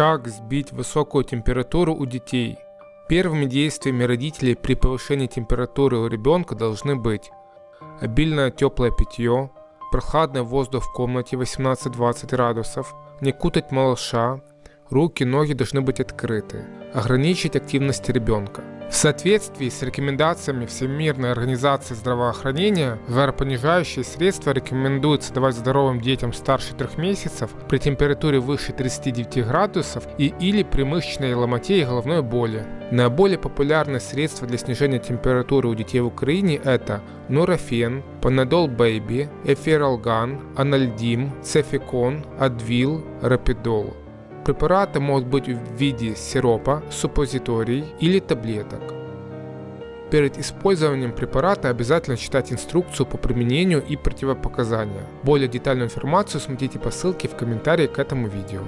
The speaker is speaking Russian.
Как сбить высокую температуру у детей? Первыми действиями родителей при повышении температуры у ребенка должны быть обильное теплое питье, прохладный воздух в комнате 18-20 градусов, не кутать малыша, руки, ноги должны быть открыты, ограничить активность ребенка. В соответствии с рекомендациями Всемирной организации здравоохранения, жаропонижающие средства рекомендуется давать здоровым детям старше 3 месяцев при температуре выше 39 градусов и или при мышечной ломоте и головной боли. Наиболее популярные средства для снижения температуры у детей в Украине это Нурофен, Panadol Baby, Эфиралган, Анальдим, Цефикон, Адвил, Рапидол. Препараты могут быть в виде сиропа, суппозиторий или таблеток. Перед использованием препарата обязательно читать инструкцию по применению и противопоказания. Более детальную информацию смотрите по ссылке в комментарии к этому видео.